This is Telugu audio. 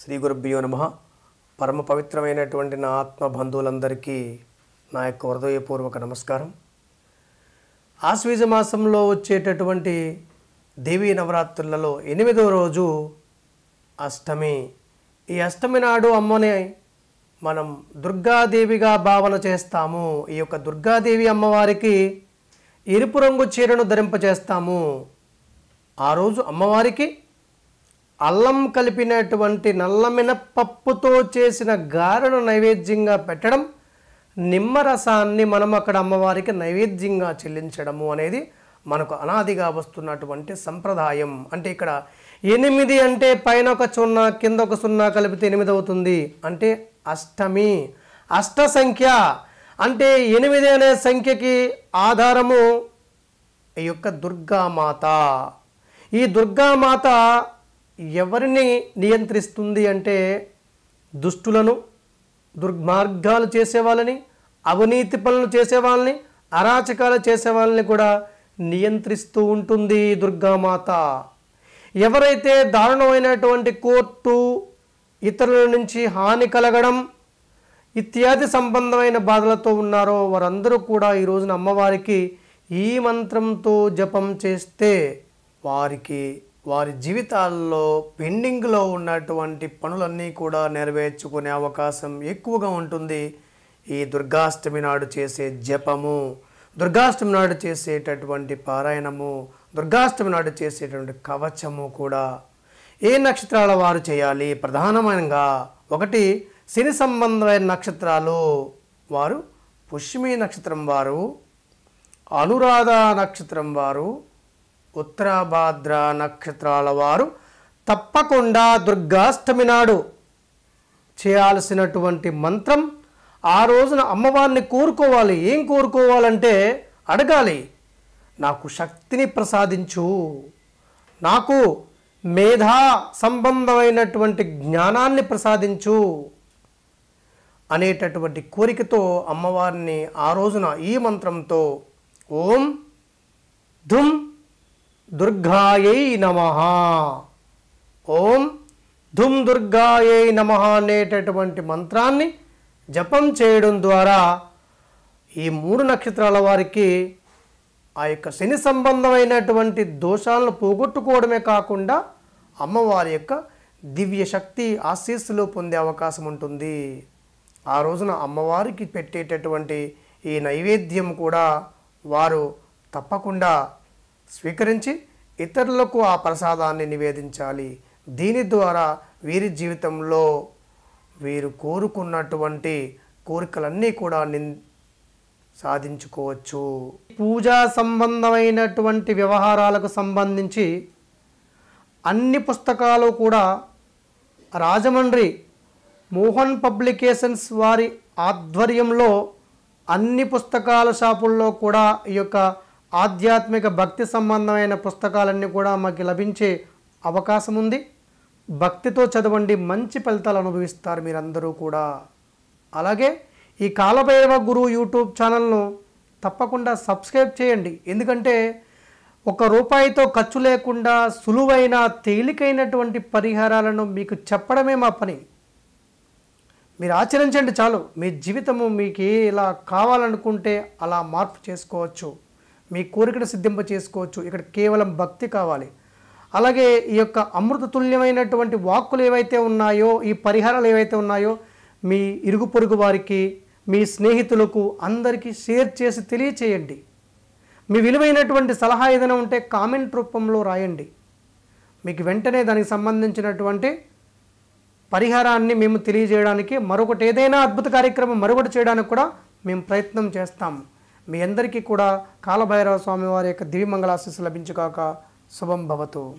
శ్రీ గురుభ్యో నమ. పరమ పవిత్రమైనటువంటి నా ఆత్మ బంధువులందరికీ నా యొక్క హృదయపూర్వక నమస్కారం. ఆశ్వీజ మాసంలో వచ్చేటటువంటి దేవీ నవరాత్రులలో ఎనిమిదవ రోజు అష్టమి. ఈ అష్టమి నాడు అమ్మని మనం దుర్గాదేవిగా భావన చేస్తాము. ఈ యొక్క దుర్గాదేవి అమ్మవారికి ఎరుపు రంగు చీరను ధరింపజేస్తాము ఆ రోజు అమ్మవారికి అల్లం కలిపినటువంటి నల్లమినపప్పుతో చేసిన గారెను నైవేద్యంగా పెట్టడం నిమ్మరసాన్ని మనం అక్కడ అమ్మవారికి నైవేద్యంగా చెల్లించడము అనేది మనకు అనాదిగా వస్తున్నటువంటి సంప్రదాయం. అంటే ఇక్కడ ఎనిమిది అంటే పైన ఒక సున్నా కింద ఒక సున్నా కలిపితే ఎనిమిది అవుతుంది. అంటే అష్టమి అష్ట సంఖ్య. అంటే ఎనిమిది అనే సంఖ్యకి ఆధారము ఈ యొక్క దుర్గామాత. ఈ దుర్గామాత ఎవరిని నియంత్రిస్తుంది అంటే దుష్టులను దుర్మార్గాలు చేసేవాళ్ళని అవినీతి పనులు చేసేవాళ్ళని అరాచకాలు చేసేవాళ్ళని కూడా నియంత్రిస్తూ ఉంటుంది దుర్గామాత. ఎవరైతే దారుణమైనటువంటి కోర్టు ఇతరుల నుంచి హాని కలగడం ఇత్యాది సంబంధమైన బాధలతో ఉన్నారో వారందరూ కూడా ఈ రోజున అమ్మవారికి ఈ మంత్రంతో జపం చేస్తే వారికి వారి జీవితాల్లో పెండింగ్లో ఉన్నటువంటి పనులన్నీ కూడా నెరవేర్చుకునే అవకాశం ఎక్కువగా ఉంటుంది. ఈ దుర్గాష్టమి నాడు చేసే జపము దుర్గాష్టమి నాడు చేసేటటువంటి పారాయణము దుర్గాష్టమి నాడు చేసేటువంటి కవచము కూడా ఏ నక్షత్రాల వారు చేయాలి? ప్రధానమైనగా ఒకటి శని సంబంధమైన నక్షత్రాలు వారు పుష్మి నక్షత్రం వారు అనురాధ నక్షత్రం వారు ఉత్తరాభాద్ర నక్షత్రాల వారు తప్పకుండా దుర్గాష్టమి నాడు చేయాల్సినటువంటి మంత్రం ఆ రోజున అమ్మవారిని కోరుకోవాలి. ఏం కోరుకోవాలంటే అడగాలి. నాకు శక్తిని ప్రసాదించు. నాకు మేధా సంబంధమైనటువంటి జ్ఞానాన్ని ప్రసాదించు అనేటటువంటి కోరికతో అమ్మవారిని ఆ రోజున ఈ మంత్రంతో ఓం ధుమ్ దుర్గాయై నమ. ఓం ధుమ్ దుర్గాయై నమ అనేటటువంటి మంత్రాన్ని జపం చేయడం ద్వారా ఈ మూడు నక్షత్రాల వారికి ఆ యొక్క శని సంబంధమైనటువంటి దోషాలను పోగొట్టుకోవడమే కాకుండా అమ్మవారి యొక్క దివ్య శక్తి ఆశీస్సులు పొందే అవకాశం ఉంటుంది. ఆ రోజున అమ్మవారికి పెట్టేటటువంటి ఈ నైవేద్యం కూడా వారు తప్పకుండా స్వీకరించి ఇతరులకు ఆ ప్రసాదాన్ని నివేదించాలి. దీని ద్వారా వీరి జీవితంలో వీరు కోరుకున్నటువంటి కోరికలన్నీ కూడా నిన్ సాధించుకోవచ్చు. పూజా సంబంధమైనటువంటి వ్యవహారాలకు సంబంధించి అన్ని పుస్తకాలు కూడా రాజమండ్రి మోహన్ పబ్లికేషన్స్ వారి ఆధ్వర్యంలో అన్ని పుస్తకాల షాపుల్లో కూడా ఈ యొక్క ఆధ్యాత్మిక భక్తి సంబంధమైన పుస్తకాలన్నీ కూడా మాకు లభించే అవకాశం ఉంది భక్తితో చదవండి మంచి ఫలితాలు అనుభవిస్తారు మీరందరూ కూడా. అలాగే ఈ కాలభైరవ గురు యూట్యూబ్ ఛానల్ను తప్పకుండా సబ్స్క్రైబ్ చేయండి. ఎందుకంటే ఒక రూపాయితో ఖర్చు లేకుండా సులువైన తేలికైనటువంటి పరిహారాలను మీకు చెప్పడమే మా పని. మీరు ఆచరించండి చాలు. మీ జీవితము మీకు ఎలా ఇలా కావాలనుకుంటే అలా మార్పు చేసుకోవచ్చు. మీ కోరికను సిద్ధింప చేసుకోవచ్చు. ఇక్కడ కేవలం భక్తి కావాలి. అలాగే ఈ యొక్క అమృతతుల్యమైనటువంటి వాక్కులు ఏవైతే ఉన్నాయో ఈ పరిహారాలు ఏవైతే ఉన్నాయో మీ ఇరుగు పొరుగు వారికి మీ స్నేహితులకు అందరికీ షేర్ చేసి తెలియచేయండి. మీ విలువైనటువంటి సలహా ఏదైనా ఉంటే కామెంట్ రూపంలో రాయండి. మీకు వెంటనే దానికి సంబంధించినటువంటి పరిహారాన్ని మేము తెలియజేయడానికి మరొకటి ఏదైనా అద్భుత కార్యక్రమం మరొకటి చేయడానికి కూడా మేము ప్రయత్నం చేస్తాం. మీ అందరికీ కూడా కాలభైరవ స్వామి వారి యొక్క దివ్యమంగళాశీస్సు లభించుగాక. శుభం భవతు.